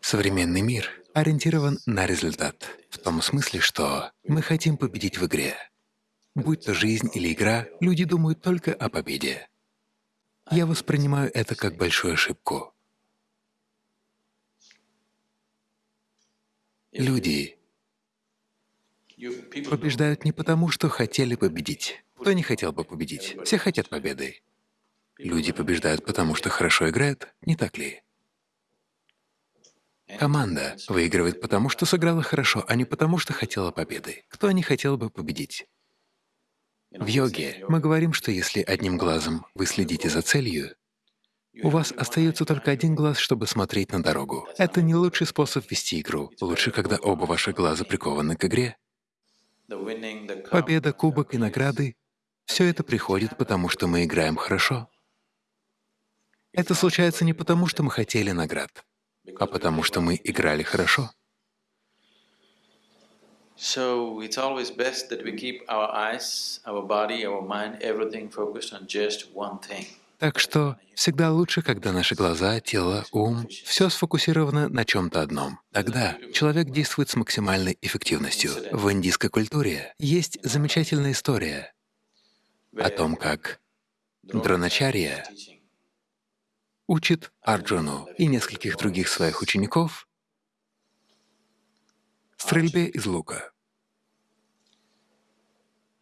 Современный мир ориентирован на результат, в том смысле, что мы хотим победить в игре. Будь то жизнь или игра, люди думают только о победе. Я воспринимаю это как большую ошибку. Люди побеждают не потому, что хотели победить. Кто не хотел бы победить? Все хотят победы. Люди побеждают потому, что хорошо играют, не так ли? Команда выигрывает потому, что сыграла хорошо, а не потому, что хотела победы. Кто не хотел бы победить? В йоге мы говорим, что если одним глазом вы следите за целью, у вас остается только один глаз, чтобы смотреть на дорогу. Это не лучший способ вести игру. Лучше, когда оба ваших глаза прикованы к игре. Победа, кубок и награды — все это приходит, потому что мы играем хорошо. Это случается не потому, что мы хотели наград, а потому что мы играли хорошо. So it's always best that we keep our eyes, our body, our mind, everything focused on just one thing. Так что всегда лучше, когда наши глаза, тело, ум — все сфокусировано на чем-то одном. Тогда человек действует с максимальной эффективностью. В индийской культуре есть замечательная история о том, как Дроначарья учит Арджуну и нескольких других своих учеников стрельбе из лука.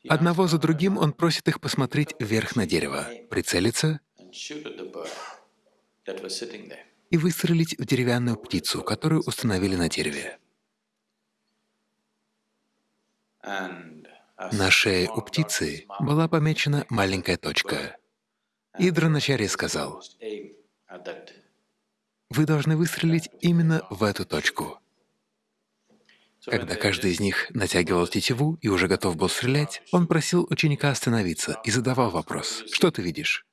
Одного за другим он просит их посмотреть вверх на дерево, прицелиться и выстрелить в деревянную птицу, которую установили на дереве. На шее у птицы была помечена маленькая точка. И Дроначарья сказал, «Вы должны выстрелить именно в эту точку». Когда каждый из них натягивал тетиву и уже готов был стрелять, он просил ученика остановиться и задавал вопрос, «Что ты видишь?»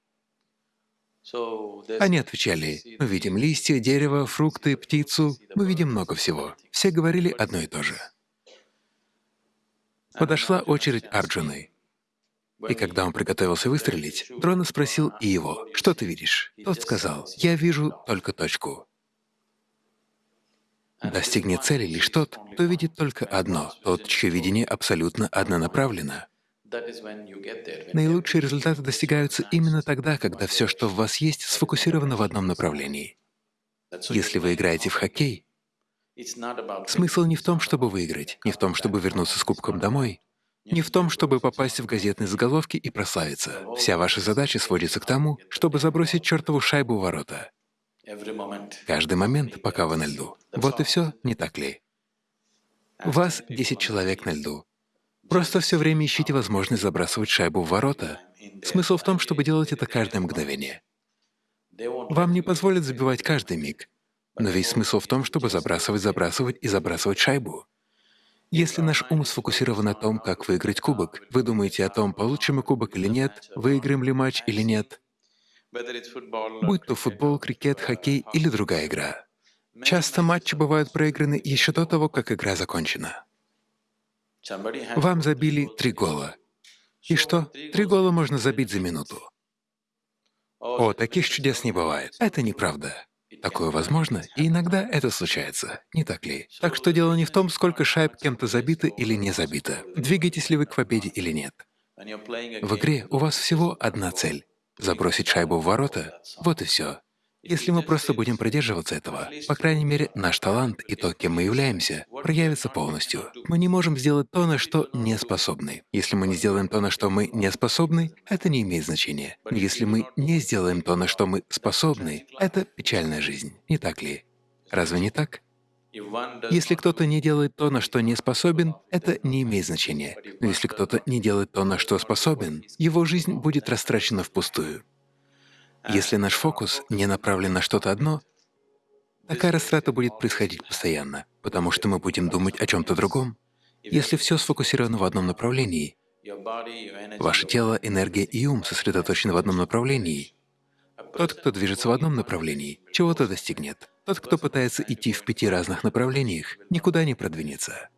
Они отвечали, мы видим листья, дерево, фрукты, птицу, мы видим много всего. Все говорили одно и то же. Подошла очередь Арджуны. И когда он приготовился выстрелить, Дрона спросил и его, «Что ты видишь?» Тот сказал, «Я вижу только точку». Достигнет цели лишь тот, кто видит только одно, тот, чье видение абсолютно однонаправленно. Наилучшие результаты достигаются именно тогда, когда все, что в вас есть, сфокусировано в одном направлении. Если вы играете в хоккей, смысл не в том, чтобы выиграть, не в том, чтобы вернуться с кубком домой, не в том, чтобы попасть в газетные заголовки и прославиться. Вся ваша задача сводится к тому, чтобы забросить чертову шайбу в ворота. Каждый момент, пока вы на льду. Вот и все, не так ли? Вас 10 человек на льду. Просто все время ищите возможность забрасывать шайбу в ворота. Смысл в том, чтобы делать это каждое мгновение. Вам не позволят забивать каждый миг, но весь смысл в том, чтобы забрасывать, забрасывать и забрасывать шайбу. Если наш ум сфокусирован на том, как выиграть кубок, вы думаете о том, получим мы кубок или нет, выиграем ли матч или нет, будь то футбол, крикет, хоккей или другая игра. Часто матчи бывают проиграны еще до того, как игра закончена. Вам забили три гола. И что? Три гола можно забить за минуту. О, таких чудес не бывает. Это неправда. Такое возможно, и иногда это случается, не так ли? Так что дело не в том, сколько шайб кем-то забито или не забито, двигаетесь ли вы к победе или нет. В игре у вас всего одна цель — забросить шайбу в ворота, вот и все. Если мы просто будем придерживаться этого, по крайней мере, наш талант и то, кем мы являемся, проявится полностью. Мы не можем сделать то, на что не способны. Если мы не сделаем то, на что мы не способны, это не имеет значения. Если мы не сделаем то, на что мы способны, это печальная жизнь, не так ли? Разве не так? Если кто-то не делает то, на что не способен, это не имеет значения. Но если кто-то не делает то, на что способен, его жизнь будет растрачена впустую. Если наш фокус не направлен на что-то одно, такая растрата будет происходить постоянно, потому что мы будем думать о чем-то другом. Если все сфокусировано в одном направлении, ваше тело, энергия и ум сосредоточены в одном направлении, тот, кто движется в одном направлении, чего-то достигнет. Тот, кто пытается идти в пяти разных направлениях, никуда не продвинется.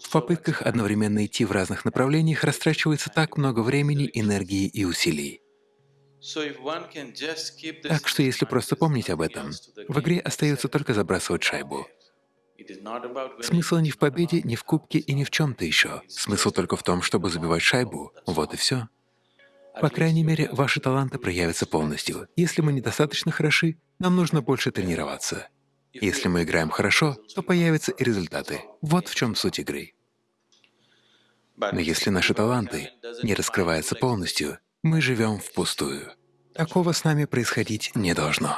В попытках одновременно идти в разных направлениях растрачивается так много времени, энергии и усилий. Так что если просто помнить об этом, в игре остается только забрасывать шайбу. Смысл не в победе, не в кубке и не в чем-то еще. Смысл только в том, чтобы забивать шайбу. Вот и все. По крайней мере, ваши таланты проявятся полностью. Если мы недостаточно хороши, нам нужно больше тренироваться. Если мы играем хорошо, то появятся и результаты. Вот в чем суть игры. Но если наши таланты не раскрываются полностью, мы живем впустую. Такого с нами происходить не должно.